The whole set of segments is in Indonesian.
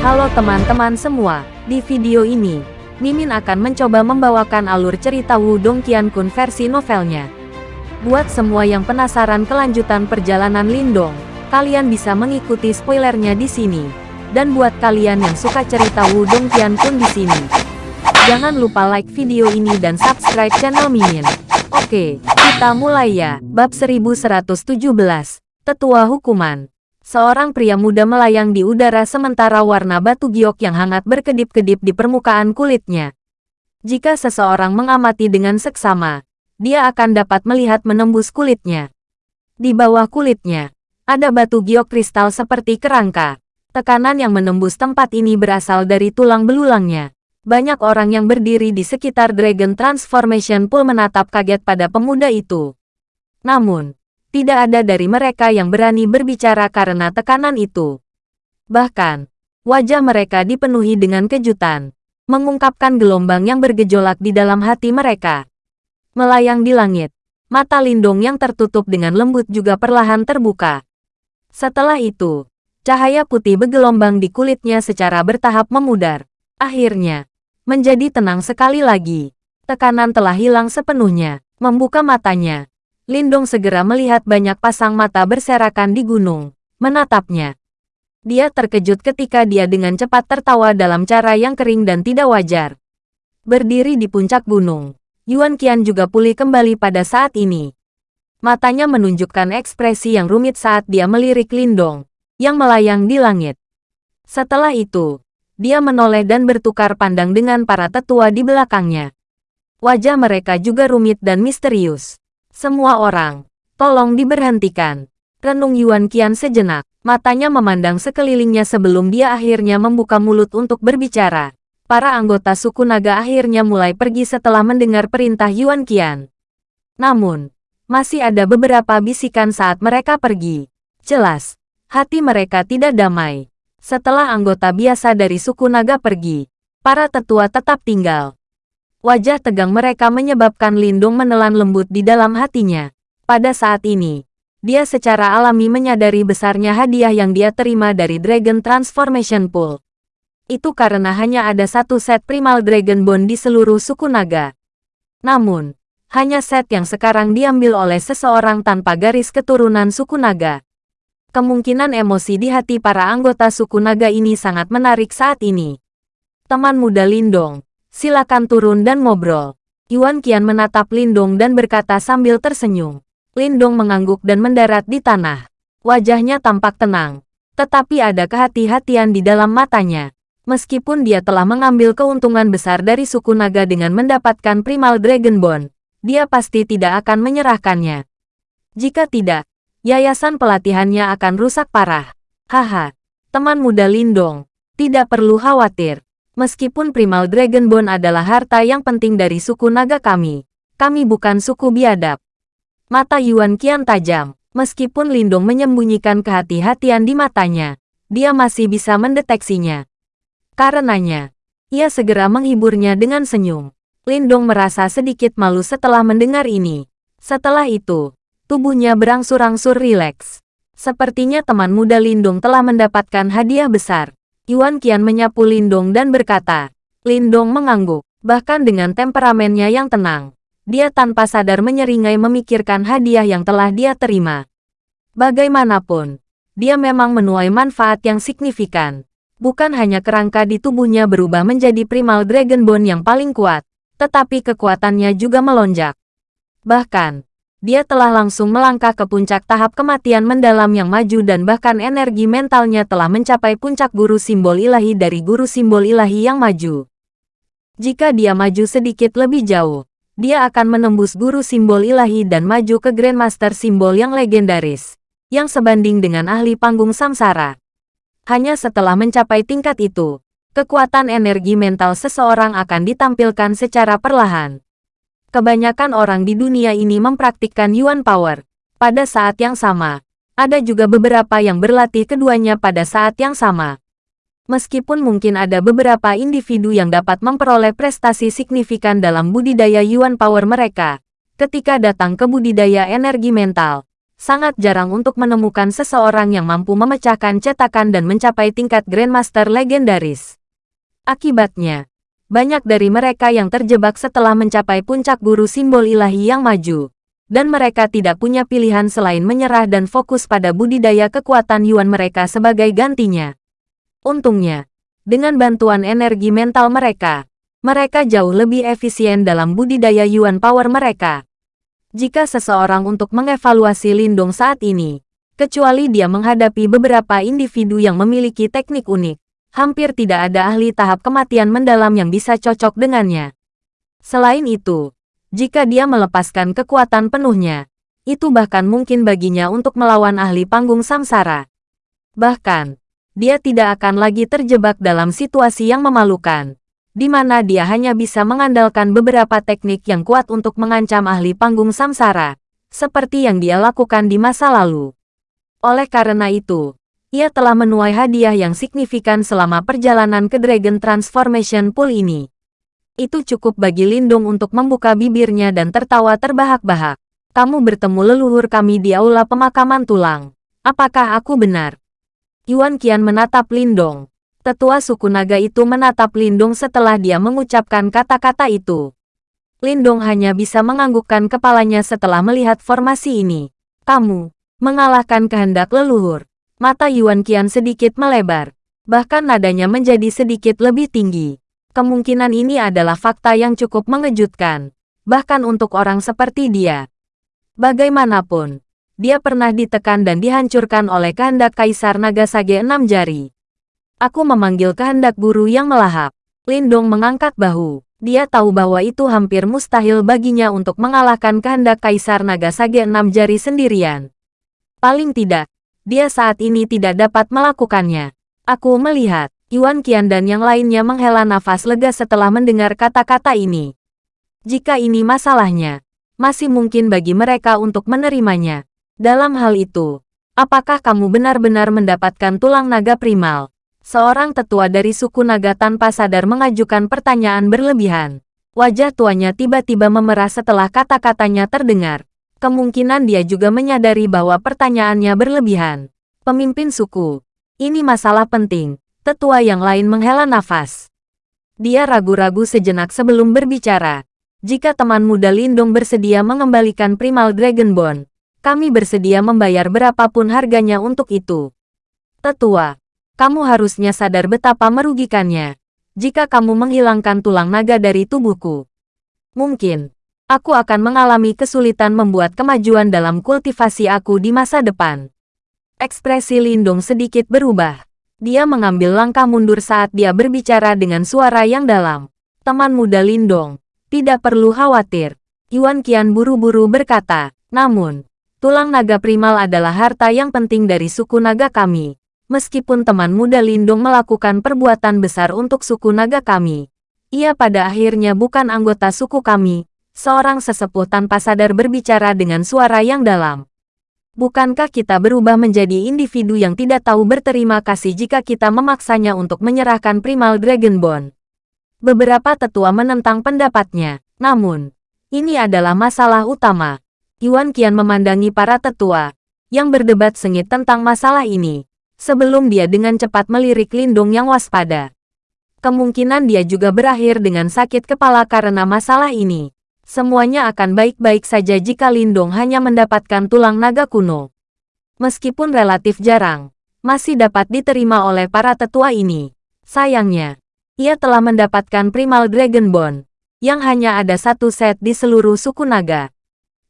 Halo teman-teman semua, di video ini, Mimin akan mencoba membawakan alur cerita Wudong Qiankun versi novelnya. Buat semua yang penasaran kelanjutan perjalanan Lindong, kalian bisa mengikuti spoilernya di sini. Dan buat kalian yang suka cerita Wudong Qiankun di sini, jangan lupa like video ini dan subscribe channel Mimin. Oke, kita mulai ya. Bab 1117, Tetua Hukuman. Seorang pria muda melayang di udara sementara warna batu giok yang hangat berkedip-kedip di permukaan kulitnya. Jika seseorang mengamati dengan seksama, dia akan dapat melihat menembus kulitnya. Di bawah kulitnya, ada batu giok kristal seperti kerangka. Tekanan yang menembus tempat ini berasal dari tulang belulangnya. Banyak orang yang berdiri di sekitar Dragon Transformation Pool menatap kaget pada pemuda itu. Namun, tidak ada dari mereka yang berani berbicara karena tekanan itu. Bahkan, wajah mereka dipenuhi dengan kejutan, mengungkapkan gelombang yang bergejolak di dalam hati mereka. Melayang di langit, mata Lindung yang tertutup dengan lembut juga perlahan terbuka. Setelah itu, cahaya putih bergelombang di kulitnya secara bertahap memudar. Akhirnya, menjadi tenang sekali lagi. Tekanan telah hilang sepenuhnya. Membuka matanya, Lindong segera melihat banyak pasang mata berserakan di gunung, menatapnya. Dia terkejut ketika dia dengan cepat tertawa dalam cara yang kering dan tidak wajar. Berdiri di puncak gunung, Yuan Qian juga pulih kembali pada saat ini. Matanya menunjukkan ekspresi yang rumit saat dia melirik Lindong, yang melayang di langit. Setelah itu, dia menoleh dan bertukar pandang dengan para tetua di belakangnya. Wajah mereka juga rumit dan misterius. Semua orang, tolong diberhentikan. Renung Yuan Qian sejenak, matanya memandang sekelilingnya sebelum dia akhirnya membuka mulut untuk berbicara. Para anggota suku naga akhirnya mulai pergi setelah mendengar perintah Yuan Qian. Namun, masih ada beberapa bisikan saat mereka pergi. Jelas, hati mereka tidak damai. Setelah anggota biasa dari suku naga pergi, para tetua tetap tinggal. Wajah tegang mereka menyebabkan Lindung menelan lembut di dalam hatinya. Pada saat ini, dia secara alami menyadari besarnya hadiah yang dia terima dari Dragon Transformation Pool. Itu karena hanya ada satu set Primal Dragon Bone di seluruh suku naga. Namun, hanya set yang sekarang diambil oleh seseorang tanpa garis keturunan suku naga. Kemungkinan emosi di hati para anggota suku naga ini sangat menarik saat ini. Teman muda Lindong, Silakan turun dan ngobrol. Yuan Qian menatap Lindong dan berkata sambil tersenyum. Lindong mengangguk dan mendarat di tanah. Wajahnya tampak tenang. Tetapi ada kehati-hatian di dalam matanya. Meskipun dia telah mengambil keuntungan besar dari suku naga dengan mendapatkan Primal Dragon Bone, dia pasti tidak akan menyerahkannya. Jika tidak, yayasan pelatihannya akan rusak parah. Haha, teman muda Lindong, tidak perlu khawatir. Meskipun Primal Dragon Bone adalah harta yang penting dari suku naga kami, kami bukan suku biadab. Mata Yuan kian tajam. Meskipun Lindong menyembunyikan kehati-hatian di matanya, dia masih bisa mendeteksinya. Karenanya, ia segera menghiburnya dengan senyum. Lindong merasa sedikit malu setelah mendengar ini. Setelah itu, tubuhnya berangsur-angsur rileks. Sepertinya teman muda Lindong telah mendapatkan hadiah besar. Yuan Qian menyapu Lindong dan berkata. Lindong mengangguk, bahkan dengan temperamennya yang tenang. Dia tanpa sadar menyeringai memikirkan hadiah yang telah dia terima. Bagaimanapun, dia memang menuai manfaat yang signifikan. Bukan hanya kerangka di tubuhnya berubah menjadi primal dragon bone yang paling kuat, tetapi kekuatannya juga melonjak. Bahkan, dia telah langsung melangkah ke puncak tahap kematian mendalam yang maju dan bahkan energi mentalnya telah mencapai puncak guru simbol ilahi dari guru simbol ilahi yang maju. Jika dia maju sedikit lebih jauh, dia akan menembus guru simbol ilahi dan maju ke Grandmaster simbol yang legendaris, yang sebanding dengan ahli panggung samsara. Hanya setelah mencapai tingkat itu, kekuatan energi mental seseorang akan ditampilkan secara perlahan kebanyakan orang di dunia ini mempraktikkan Yuan Power. Pada saat yang sama, ada juga beberapa yang berlatih keduanya pada saat yang sama. Meskipun mungkin ada beberapa individu yang dapat memperoleh prestasi signifikan dalam budidaya Yuan Power mereka, ketika datang ke budidaya energi mental, sangat jarang untuk menemukan seseorang yang mampu memecahkan cetakan dan mencapai tingkat Grandmaster legendaris. Akibatnya, banyak dari mereka yang terjebak setelah mencapai puncak guru simbol ilahi yang maju, dan mereka tidak punya pilihan selain menyerah dan fokus pada budidaya kekuatan Yuan mereka sebagai gantinya. Untungnya, dengan bantuan energi mental mereka, mereka jauh lebih efisien dalam budidaya Yuan Power mereka. Jika seseorang untuk mengevaluasi Lindung saat ini, kecuali dia menghadapi beberapa individu yang memiliki teknik unik, hampir tidak ada ahli tahap kematian mendalam yang bisa cocok dengannya. Selain itu, jika dia melepaskan kekuatan penuhnya, itu bahkan mungkin baginya untuk melawan ahli panggung samsara. Bahkan, dia tidak akan lagi terjebak dalam situasi yang memalukan, di mana dia hanya bisa mengandalkan beberapa teknik yang kuat untuk mengancam ahli panggung samsara, seperti yang dia lakukan di masa lalu. Oleh karena itu, ia telah menuai hadiah yang signifikan selama perjalanan ke Dragon Transformation Pool ini. Itu cukup bagi Lindung untuk membuka bibirnya dan tertawa terbahak-bahak. Kamu bertemu leluhur kami di aula pemakaman tulang. Apakah aku benar? Yuan Qian menatap Lindong. Tetua suku naga itu menatap Lindong setelah dia mengucapkan kata-kata itu. Lindong hanya bisa menganggukkan kepalanya setelah melihat formasi ini. Kamu mengalahkan kehendak leluhur. Mata Yuan Qian sedikit melebar. Bahkan nadanya menjadi sedikit lebih tinggi. Kemungkinan ini adalah fakta yang cukup mengejutkan. Bahkan untuk orang seperti dia. Bagaimanapun, dia pernah ditekan dan dihancurkan oleh kehendak Kaisar Naga Sage enam jari. Aku memanggil kehendak guru yang melahap. Lindong mengangkat bahu. Dia tahu bahwa itu hampir mustahil baginya untuk mengalahkan kehendak Kaisar Naga Sage enam jari sendirian. Paling tidak, dia saat ini tidak dapat melakukannya. Aku melihat, Yuan Qian dan yang lainnya menghela nafas lega setelah mendengar kata-kata ini. Jika ini masalahnya, masih mungkin bagi mereka untuk menerimanya. Dalam hal itu, apakah kamu benar-benar mendapatkan tulang naga primal? Seorang tetua dari suku naga tanpa sadar mengajukan pertanyaan berlebihan. Wajah tuanya tiba-tiba memerah setelah kata-katanya terdengar. Kemungkinan dia juga menyadari bahwa pertanyaannya berlebihan. Pemimpin suku, ini masalah penting. Tetua yang lain menghela nafas. Dia ragu-ragu sejenak sebelum berbicara. Jika teman muda Lindung bersedia mengembalikan Primal Dragon Bone, kami bersedia membayar berapapun harganya untuk itu. Tetua, kamu harusnya sadar betapa merugikannya. Jika kamu menghilangkan tulang naga dari tubuhku. Mungkin, aku akan mengalami kesulitan membuat kemajuan dalam kultivasi aku di masa depan. Ekspresi Lindung sedikit berubah. Dia mengambil langkah mundur saat dia berbicara dengan suara yang dalam. Teman muda Lindong, tidak perlu khawatir. Yuan Qian buru-buru berkata, namun, tulang naga primal adalah harta yang penting dari suku naga kami. Meskipun teman muda Lindong melakukan perbuatan besar untuk suku naga kami, ia pada akhirnya bukan anggota suku kami, Seorang sesepuh tanpa sadar berbicara dengan suara yang dalam. Bukankah kita berubah menjadi individu yang tidak tahu berterima kasih jika kita memaksanya untuk menyerahkan Primal Dragon Bone? Beberapa tetua menentang pendapatnya, namun, ini adalah masalah utama. Yuan Qian memandangi para tetua, yang berdebat sengit tentang masalah ini, sebelum dia dengan cepat melirik Lindung yang waspada. Kemungkinan dia juga berakhir dengan sakit kepala karena masalah ini semuanya akan baik-baik saja jika Lindong hanya mendapatkan tulang naga kuno. Meskipun relatif jarang, masih dapat diterima oleh para tetua ini. Sayangnya, ia telah mendapatkan Primal Dragon Bone, yang hanya ada satu set di seluruh suku naga.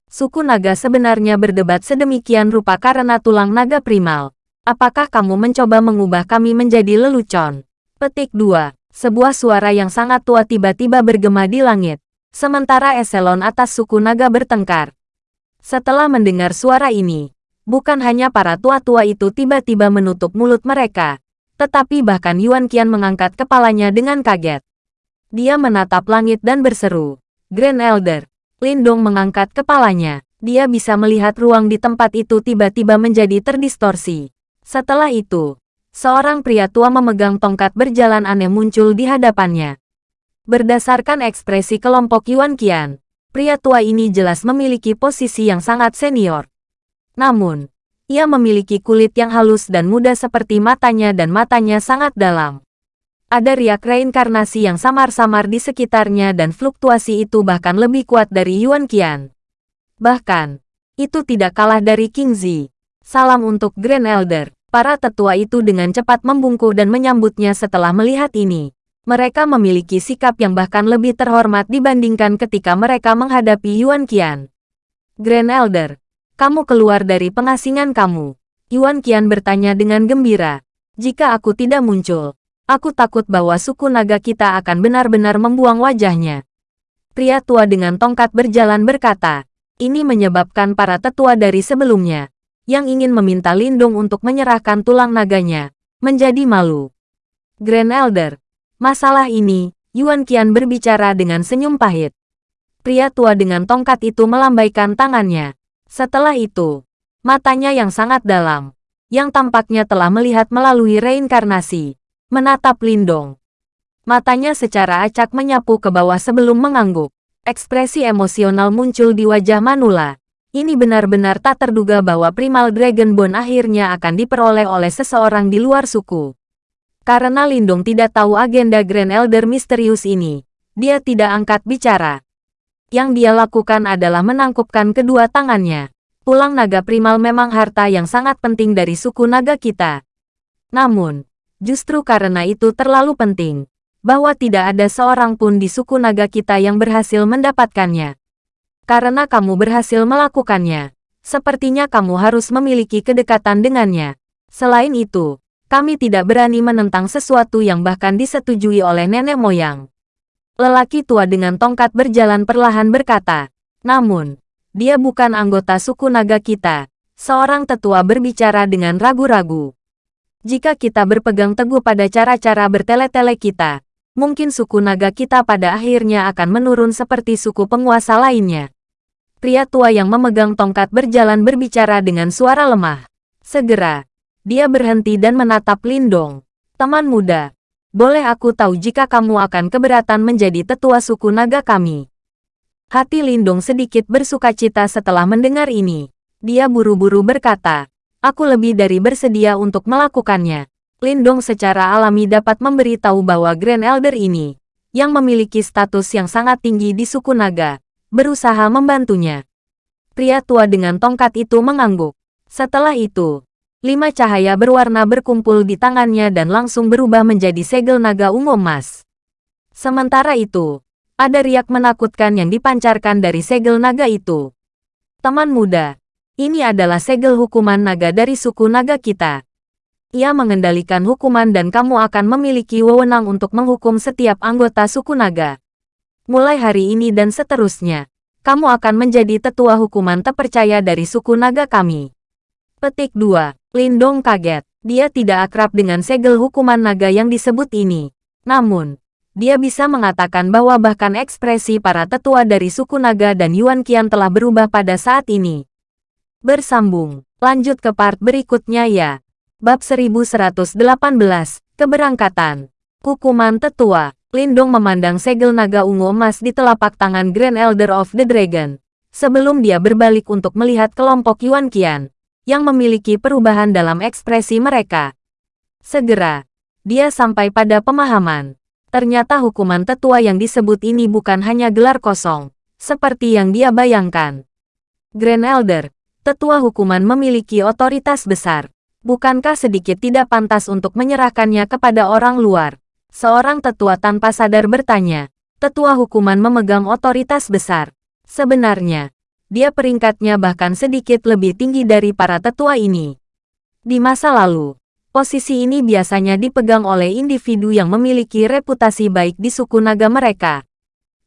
Suku naga sebenarnya berdebat sedemikian rupa karena tulang naga primal. Apakah kamu mencoba mengubah kami menjadi lelucon? Petik 2. Sebuah suara yang sangat tua tiba-tiba bergema di langit. Sementara eselon atas suku naga bertengkar. Setelah mendengar suara ini, bukan hanya para tua-tua itu tiba-tiba menutup mulut mereka, tetapi bahkan Yuan Qian mengangkat kepalanya dengan kaget. Dia menatap langit dan berseru, Grand Elder. Lindong mengangkat kepalanya. Dia bisa melihat ruang di tempat itu tiba-tiba menjadi terdistorsi. Setelah itu, seorang pria tua memegang tongkat berjalan aneh muncul di hadapannya. Berdasarkan ekspresi kelompok Yuan Qian, pria tua ini jelas memiliki posisi yang sangat senior. Namun, ia memiliki kulit yang halus dan muda seperti matanya dan matanya sangat dalam. Ada riak reinkarnasi yang samar-samar di sekitarnya dan fluktuasi itu bahkan lebih kuat dari Yuan Qian. Bahkan, itu tidak kalah dari King Zi. Salam untuk Grand Elder. Para tetua itu dengan cepat membungkuk dan menyambutnya setelah melihat ini. Mereka memiliki sikap yang bahkan lebih terhormat dibandingkan ketika mereka menghadapi Yuan Qian. Grand Elder, kamu keluar dari pengasingan kamu. Yuan Qian bertanya dengan gembira. Jika aku tidak muncul, aku takut bahwa suku naga kita akan benar-benar membuang wajahnya. Pria tua dengan tongkat berjalan berkata, ini menyebabkan para tetua dari sebelumnya yang ingin meminta Lindung untuk menyerahkan tulang naganya, menjadi malu. Grand Elder, masalah ini, Yuan Qian berbicara dengan senyum pahit. Pria tua dengan tongkat itu melambaikan tangannya. Setelah itu, matanya yang sangat dalam, yang tampaknya telah melihat melalui reinkarnasi, menatap Lindong. Matanya secara acak menyapu ke bawah sebelum mengangguk. Ekspresi emosional muncul di wajah Manula. Ini benar-benar tak terduga bahwa Primal Dragon Bone akhirnya akan diperoleh oleh seseorang di luar suku. Karena Lindung tidak tahu agenda Grand Elder misterius ini, dia tidak angkat bicara. Yang dia lakukan adalah menangkupkan kedua tangannya. Tulang naga primal memang harta yang sangat penting dari suku naga kita. Namun, justru karena itu terlalu penting, bahwa tidak ada seorang pun di suku naga kita yang berhasil mendapatkannya. Karena kamu berhasil melakukannya, sepertinya kamu harus memiliki kedekatan dengannya. Selain itu, kami tidak berani menentang sesuatu yang bahkan disetujui oleh nenek moyang. Lelaki tua dengan tongkat berjalan perlahan berkata, namun, dia bukan anggota suku naga kita. Seorang tetua berbicara dengan ragu-ragu. Jika kita berpegang teguh pada cara-cara bertele-tele kita, mungkin suku naga kita pada akhirnya akan menurun seperti suku penguasa lainnya. Pria tua yang memegang tongkat berjalan berbicara dengan suara lemah. Segera, dia berhenti dan menatap Lindong. Teman muda, boleh aku tahu jika kamu akan keberatan menjadi tetua suku naga kami? Hati Lindong sedikit bersuka cita setelah mendengar ini. Dia buru-buru berkata, aku lebih dari bersedia untuk melakukannya. Lindong secara alami dapat memberitahu bahwa Grand Elder ini, yang memiliki status yang sangat tinggi di suku naga, berusaha membantunya. Pria tua dengan tongkat itu mengangguk. Setelah itu, lima cahaya berwarna berkumpul di tangannya dan langsung berubah menjadi segel naga ungu emas. Sementara itu, ada riak menakutkan yang dipancarkan dari segel naga itu. Teman muda, ini adalah segel hukuman naga dari suku naga kita. Ia mengendalikan hukuman dan kamu akan memiliki wewenang untuk menghukum setiap anggota suku naga. Mulai hari ini dan seterusnya, kamu akan menjadi tetua hukuman terpercaya dari suku naga kami. Petik 2. Lindong kaget. Dia tidak akrab dengan segel hukuman naga yang disebut ini. Namun, dia bisa mengatakan bahwa bahkan ekspresi para tetua dari suku naga dan Yuan Qian telah berubah pada saat ini. Bersambung. Lanjut ke part berikutnya ya. Bab 1118. Keberangkatan. Hukuman tetua. Lindong memandang segel naga ungu emas di telapak tangan Grand Elder of the Dragon. Sebelum dia berbalik untuk melihat kelompok Yuan Qian, yang memiliki perubahan dalam ekspresi mereka. Segera, dia sampai pada pemahaman. Ternyata hukuman tetua yang disebut ini bukan hanya gelar kosong, seperti yang dia bayangkan. Grand Elder, tetua hukuman memiliki otoritas besar. Bukankah sedikit tidak pantas untuk menyerahkannya kepada orang luar? Seorang tetua tanpa sadar bertanya. Tetua hukuman memegang otoritas besar. Sebenarnya, dia peringkatnya bahkan sedikit lebih tinggi dari para tetua ini. Di masa lalu, posisi ini biasanya dipegang oleh individu yang memiliki reputasi baik di suku naga mereka.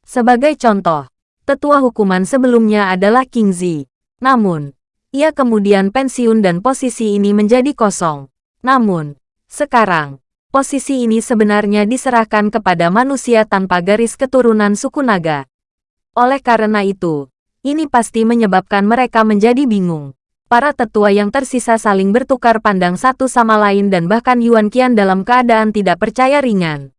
Sebagai contoh, tetua hukuman sebelumnya adalah King Zi. Namun, ia kemudian pensiun dan posisi ini menjadi kosong. Namun, sekarang, posisi ini sebenarnya diserahkan kepada manusia tanpa garis keturunan suku naga. Oleh karena itu, ini pasti menyebabkan mereka menjadi bingung. Para tetua yang tersisa saling bertukar pandang satu sama lain dan bahkan Yuan Qian dalam keadaan tidak percaya ringan.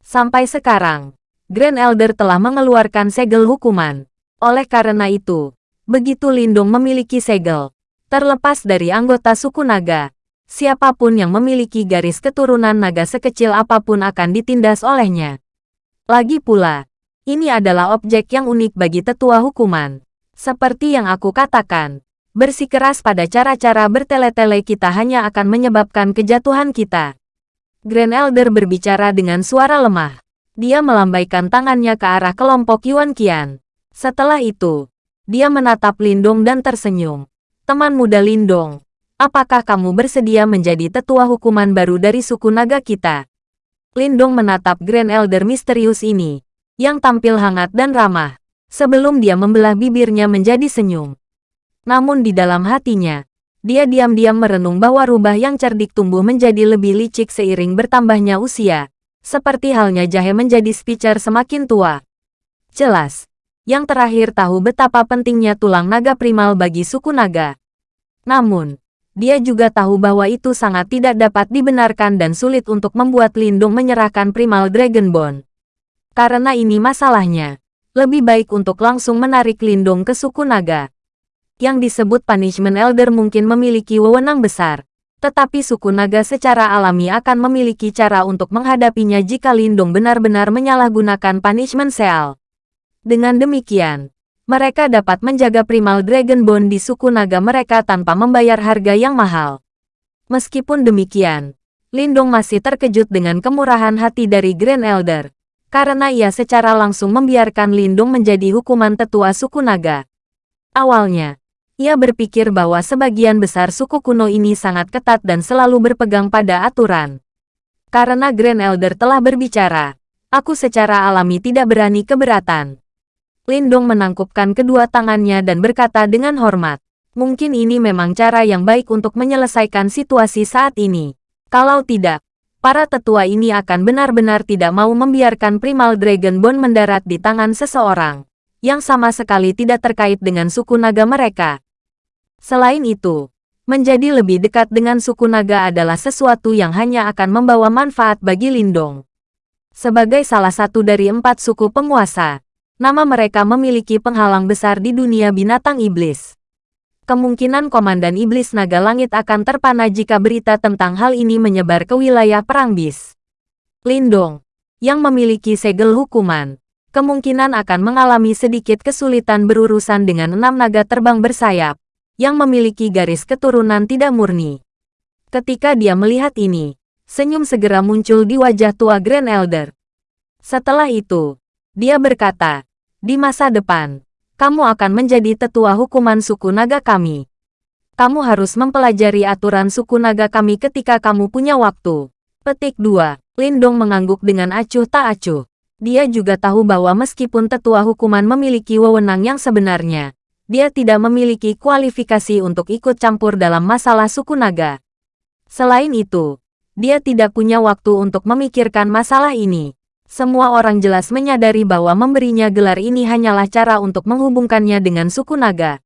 Sampai sekarang, Grand Elder telah mengeluarkan segel hukuman. Oleh karena itu, begitu Lindung memiliki segel, Terlepas dari anggota suku naga, siapa pun yang memiliki garis keturunan naga sekecil apa pun akan ditindas olehnya. Lagi pula, ini adalah objek yang unik bagi tetua hukuman. Seperti yang aku katakan, bersikeras pada cara-cara bertele-tele kita hanya akan menyebabkan kejatuhan kita. Grand Elder berbicara dengan suara lemah. Dia melambaikan tangannya ke arah kelompok Yuan Qian. Setelah itu, dia menatap Lindong dan tersenyum. Teman muda Lindong, apakah kamu bersedia menjadi tetua hukuman baru dari suku naga kita? Lindong menatap Grand Elder misterius ini, yang tampil hangat dan ramah, sebelum dia membelah bibirnya menjadi senyum. Namun di dalam hatinya, dia diam-diam merenung bahwa rubah yang cerdik tumbuh menjadi lebih licik seiring bertambahnya usia, seperti halnya jahe menjadi speaker semakin tua. Jelas, yang terakhir tahu betapa pentingnya tulang naga primal bagi suku naga. Namun, dia juga tahu bahwa itu sangat tidak dapat dibenarkan dan sulit untuk membuat Lindung menyerahkan primal Dragon Bone. Karena ini masalahnya, lebih baik untuk langsung menarik Lindung ke suku naga. Yang disebut Punishment Elder mungkin memiliki wewenang besar, tetapi suku naga secara alami akan memiliki cara untuk menghadapinya jika Lindung benar-benar menyalahgunakan Punishment Seal. Dengan demikian, mereka dapat menjaga primal Dragon Bone di suku naga mereka tanpa membayar harga yang mahal. Meskipun demikian, Lindong masih terkejut dengan kemurahan hati dari Grand Elder, karena ia secara langsung membiarkan Lindong menjadi hukuman tetua suku naga. Awalnya, ia berpikir bahwa sebagian besar suku kuno ini sangat ketat dan selalu berpegang pada aturan. Karena Grand Elder telah berbicara, aku secara alami tidak berani keberatan. Lindong menangkupkan kedua tangannya dan berkata dengan hormat. Mungkin ini memang cara yang baik untuk menyelesaikan situasi saat ini. Kalau tidak, para tetua ini akan benar-benar tidak mau membiarkan Primal Dragon Bone mendarat di tangan seseorang, yang sama sekali tidak terkait dengan suku naga mereka. Selain itu, menjadi lebih dekat dengan suku naga adalah sesuatu yang hanya akan membawa manfaat bagi Lindong. Sebagai salah satu dari empat suku penguasa, Nama mereka memiliki penghalang besar di dunia binatang iblis. Kemungkinan Komandan Iblis Naga Langit akan terpana jika berita tentang hal ini menyebar ke wilayah Perang Bis. Lindong, yang memiliki segel hukuman, kemungkinan akan mengalami sedikit kesulitan berurusan dengan enam naga terbang bersayap, yang memiliki garis keturunan tidak murni. Ketika dia melihat ini, senyum segera muncul di wajah tua Grand Elder. Setelah itu, dia berkata, di masa depan, kamu akan menjadi tetua hukuman suku naga kami. Kamu harus mempelajari aturan suku naga kami ketika kamu punya waktu. Petik 2. Lindong mengangguk dengan acuh tak acuh. Dia juga tahu bahwa meskipun tetua hukuman memiliki wewenang yang sebenarnya, dia tidak memiliki kualifikasi untuk ikut campur dalam masalah suku naga. Selain itu, dia tidak punya waktu untuk memikirkan masalah ini. Semua orang jelas menyadari bahwa memberinya gelar ini hanyalah cara untuk menghubungkannya dengan suku naga.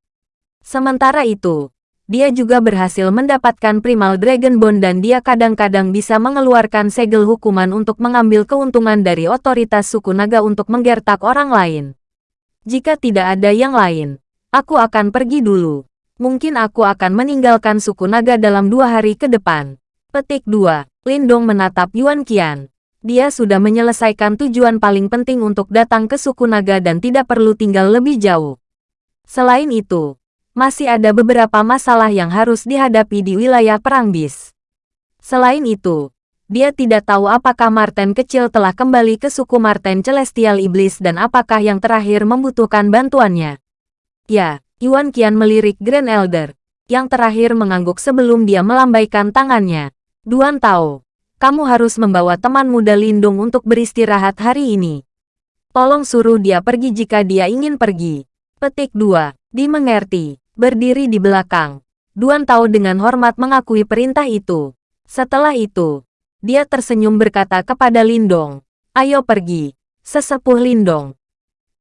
Sementara itu, dia juga berhasil mendapatkan Primal Dragon Bone dan dia kadang-kadang bisa mengeluarkan segel hukuman untuk mengambil keuntungan dari otoritas suku naga untuk menggertak orang lain. Jika tidak ada yang lain, aku akan pergi dulu. Mungkin aku akan meninggalkan suku naga dalam dua hari ke depan. Petik 2. Lindong menatap Yuan Qian. Dia sudah menyelesaikan tujuan paling penting untuk datang ke suku naga dan tidak perlu tinggal lebih jauh. Selain itu, masih ada beberapa masalah yang harus dihadapi di wilayah Perang Bis. Selain itu, dia tidak tahu apakah Marten kecil telah kembali ke suku Marten Celestial Iblis dan apakah yang terakhir membutuhkan bantuannya. Ya, Yuan Qian melirik Grand Elder, yang terakhir mengangguk sebelum dia melambaikan tangannya. Duan Tao, kamu harus membawa teman muda Lindung untuk beristirahat hari ini. Tolong suruh dia pergi jika dia ingin pergi. Petik 2. Dimengerti. Berdiri di belakang. Duan tahu dengan hormat mengakui perintah itu. Setelah itu, dia tersenyum berkata kepada Lindong, Ayo pergi, sesepuh Lindong.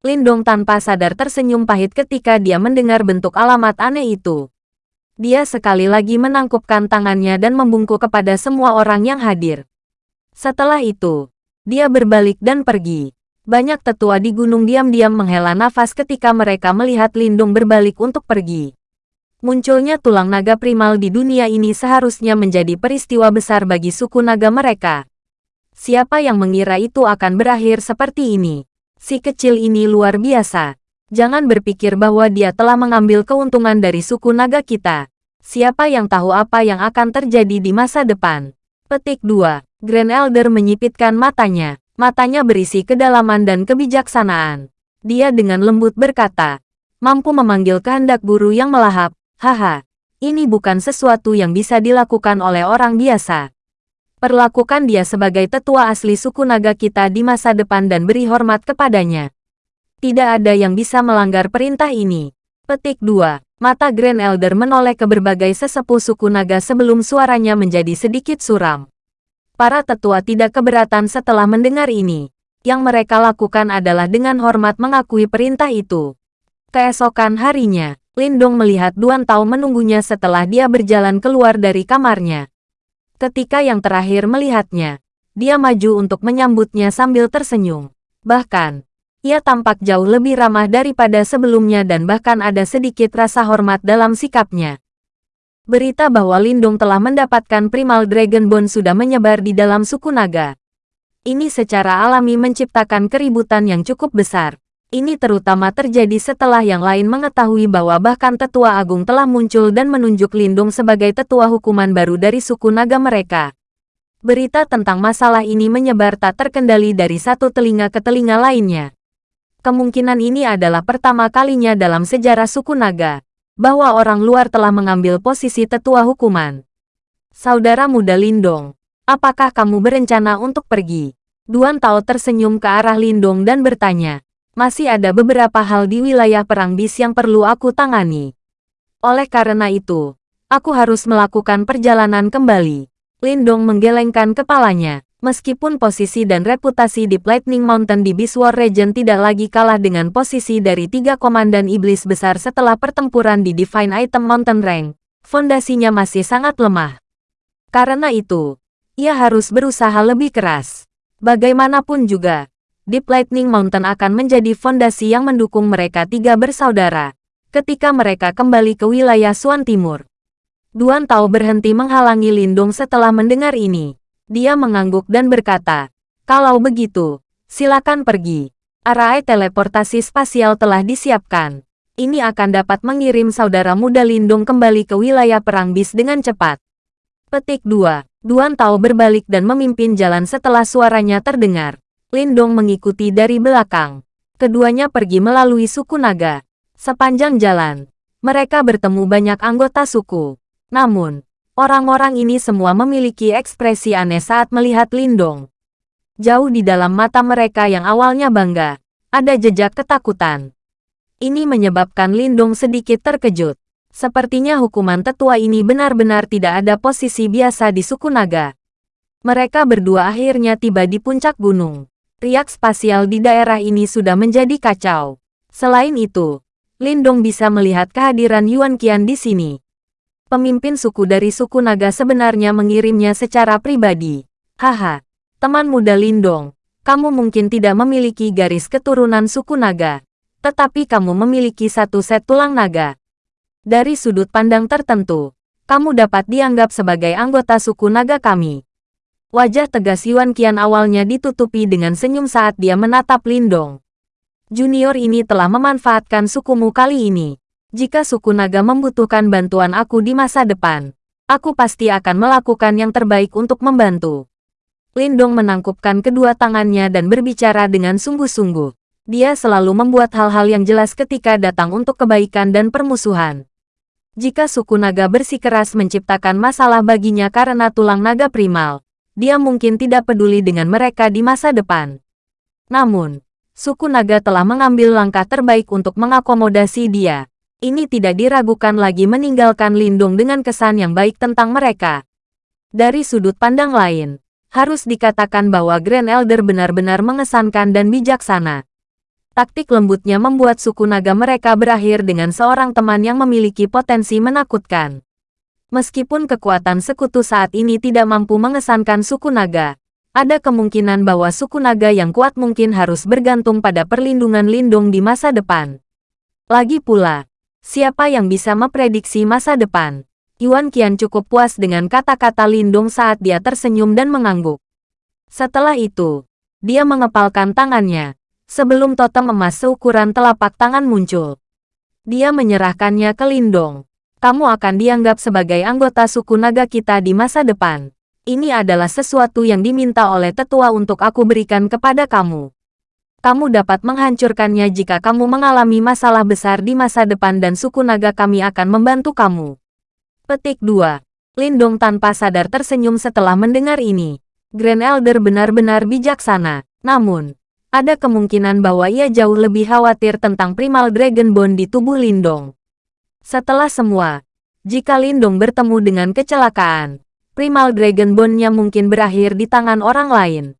Lindong tanpa sadar tersenyum pahit ketika dia mendengar bentuk alamat aneh itu. Dia sekali lagi menangkupkan tangannya dan membungkuk kepada semua orang yang hadir. Setelah itu, dia berbalik dan pergi. Banyak tetua di gunung diam-diam menghela nafas ketika mereka melihat Lindung berbalik untuk pergi. Munculnya tulang naga primal di dunia ini seharusnya menjadi peristiwa besar bagi suku naga mereka. Siapa yang mengira itu akan berakhir seperti ini? Si kecil ini luar biasa. Jangan berpikir bahwa dia telah mengambil keuntungan dari suku naga kita. Siapa yang tahu apa yang akan terjadi di masa depan? Petik 2. Grand Elder menyipitkan matanya. Matanya berisi kedalaman dan kebijaksanaan. Dia dengan lembut berkata, mampu memanggil kehendak guru yang melahap, Haha, ini bukan sesuatu yang bisa dilakukan oleh orang biasa. Perlakukan dia sebagai tetua asli suku naga kita di masa depan dan beri hormat kepadanya. Tidak ada yang bisa melanggar perintah ini. Petik 2. Mata Grand Elder menoleh ke berbagai sesepuh suku naga sebelum suaranya menjadi sedikit suram. Para tetua tidak keberatan setelah mendengar ini. Yang mereka lakukan adalah dengan hormat mengakui perintah itu. Keesokan harinya, Lindong melihat Duan Tao menunggunya setelah dia berjalan keluar dari kamarnya. Ketika yang terakhir melihatnya, dia maju untuk menyambutnya sambil tersenyum. Bahkan, ia tampak jauh lebih ramah daripada sebelumnya dan bahkan ada sedikit rasa hormat dalam sikapnya. Berita bahwa Lindong telah mendapatkan Primal Dragon Bone sudah menyebar di dalam suku naga. Ini secara alami menciptakan keributan yang cukup besar. Ini terutama terjadi setelah yang lain mengetahui bahwa bahkan Tetua Agung telah muncul dan menunjuk Lindung sebagai tetua hukuman baru dari suku naga mereka. Berita tentang masalah ini menyebar tak terkendali dari satu telinga ke telinga lainnya. Kemungkinan ini adalah pertama kalinya dalam sejarah suku naga, bahwa orang luar telah mengambil posisi tetua hukuman. Saudara muda Lindong, apakah kamu berencana untuk pergi? Duan Tao tersenyum ke arah Lindong dan bertanya, masih ada beberapa hal di wilayah perang bis yang perlu aku tangani. Oleh karena itu, aku harus melakukan perjalanan kembali. Lindong menggelengkan kepalanya. Meskipun posisi dan reputasi di Lightning Mountain di Beast War Region tidak lagi kalah dengan posisi dari tiga komandan iblis besar setelah pertempuran di Divine Item Mountain Rank, fondasinya masih sangat lemah. Karena itu, ia harus berusaha lebih keras. Bagaimanapun juga, Deep Lightning Mountain akan menjadi fondasi yang mendukung mereka tiga bersaudara. Ketika mereka kembali ke wilayah Suan Timur. Duan Tao berhenti menghalangi Lindung setelah mendengar ini. Dia mengangguk dan berkata, kalau begitu, silakan pergi. Arai teleportasi spasial telah disiapkan. Ini akan dapat mengirim saudara muda Lindung kembali ke wilayah Perang Bis dengan cepat. Petik 2. Duan Tao berbalik dan memimpin jalan setelah suaranya terdengar. Lindong mengikuti dari belakang. Keduanya pergi melalui suku naga. Sepanjang jalan, mereka bertemu banyak anggota suku. Namun, orang-orang ini semua memiliki ekspresi aneh saat melihat Lindong. Jauh di dalam mata mereka yang awalnya bangga, ada jejak ketakutan. Ini menyebabkan Lindong sedikit terkejut. Sepertinya hukuman tetua ini benar-benar tidak ada posisi biasa di suku naga. Mereka berdua akhirnya tiba di puncak gunung riak spasial di daerah ini sudah menjadi kacau. Selain itu, Lindong bisa melihat kehadiran Yuan Qian di sini. Pemimpin suku dari suku naga sebenarnya mengirimnya secara pribadi. Haha, teman muda Lindong, kamu mungkin tidak memiliki garis keturunan suku naga, tetapi kamu memiliki satu set tulang naga. Dari sudut pandang tertentu, kamu dapat dianggap sebagai anggota suku naga kami. Wajah tegas Yuan Qian awalnya ditutupi dengan senyum saat dia menatap Lindong. Junior ini telah memanfaatkan sukumu kali ini. Jika suku naga membutuhkan bantuan aku di masa depan, aku pasti akan melakukan yang terbaik untuk membantu. Lindong menangkupkan kedua tangannya dan berbicara dengan sungguh-sungguh. Dia selalu membuat hal-hal yang jelas ketika datang untuk kebaikan dan permusuhan. Jika suku naga bersikeras menciptakan masalah baginya karena tulang naga primal, dia mungkin tidak peduli dengan mereka di masa depan. Namun, suku naga telah mengambil langkah terbaik untuk mengakomodasi dia. Ini tidak diragukan lagi meninggalkan Lindung dengan kesan yang baik tentang mereka. Dari sudut pandang lain, harus dikatakan bahwa Grand Elder benar-benar mengesankan dan bijaksana. Taktik lembutnya membuat suku naga mereka berakhir dengan seorang teman yang memiliki potensi menakutkan. Meskipun kekuatan sekutu saat ini tidak mampu mengesankan suku naga, ada kemungkinan bahwa suku naga yang kuat mungkin harus bergantung pada perlindungan lindung di masa depan. Lagi pula, Siapa yang bisa memprediksi masa depan? Yuan Qian cukup puas dengan kata-kata Lindung saat dia tersenyum dan mengangguk. Setelah itu, dia mengepalkan tangannya, sebelum totem emas seukuran telapak tangan muncul. Dia menyerahkannya ke Lindong. Kamu akan dianggap sebagai anggota suku naga kita di masa depan. Ini adalah sesuatu yang diminta oleh tetua untuk aku berikan kepada kamu. Kamu dapat menghancurkannya jika kamu mengalami masalah besar di masa depan dan suku naga kami akan membantu kamu. Petik 2. Lindong tanpa sadar tersenyum setelah mendengar ini. Grand Elder benar-benar bijaksana. Namun, ada kemungkinan bahwa ia jauh lebih khawatir tentang Primal Dragon Bone di tubuh Lindong. Setelah semua, jika Lindong bertemu dengan kecelakaan, Primal Dragon Bone-nya mungkin berakhir di tangan orang lain.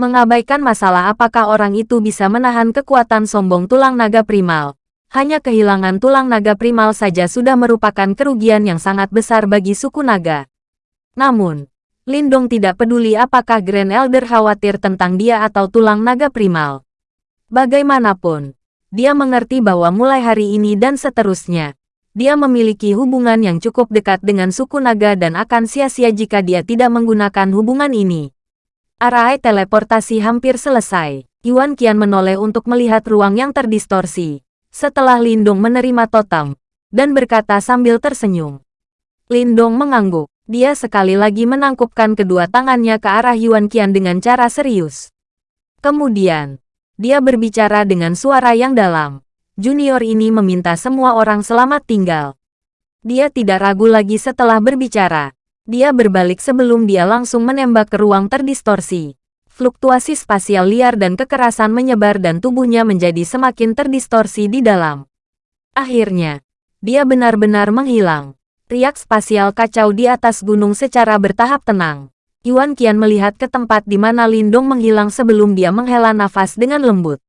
Mengabaikan masalah apakah orang itu bisa menahan kekuatan sombong tulang naga primal. Hanya kehilangan tulang naga primal saja sudah merupakan kerugian yang sangat besar bagi suku naga. Namun, Lindong tidak peduli apakah Grand Elder khawatir tentang dia atau tulang naga primal. Bagaimanapun, dia mengerti bahwa mulai hari ini dan seterusnya, dia memiliki hubungan yang cukup dekat dengan suku naga dan akan sia-sia jika dia tidak menggunakan hubungan ini. Arai teleportasi hampir selesai. Yuan Qian menoleh untuk melihat ruang yang terdistorsi. Setelah Lindong menerima totem, dan berkata sambil tersenyum. Lindong mengangguk. Dia sekali lagi menangkupkan kedua tangannya ke arah Yuan Qian dengan cara serius. Kemudian, dia berbicara dengan suara yang dalam. Junior ini meminta semua orang selamat tinggal. Dia tidak ragu lagi setelah berbicara. Dia berbalik sebelum dia langsung menembak ke ruang terdistorsi. Fluktuasi spasial liar dan kekerasan menyebar dan tubuhnya menjadi semakin terdistorsi di dalam. Akhirnya, dia benar-benar menghilang. Riak spasial kacau di atas gunung secara bertahap tenang. Yuan Qian melihat ke tempat di mana Lindong menghilang sebelum dia menghela nafas dengan lembut.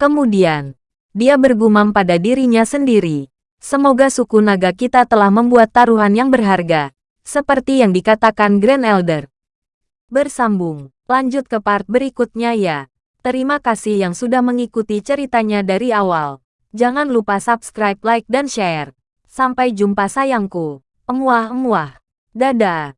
Kemudian, dia bergumam pada dirinya sendiri. Semoga suku naga kita telah membuat taruhan yang berharga seperti yang dikatakan Grand Elder. Bersambung, lanjut ke part berikutnya ya. Terima kasih yang sudah mengikuti ceritanya dari awal. Jangan lupa subscribe, like, dan share. Sampai jumpa sayangku. Emuah-emuah. Dadah.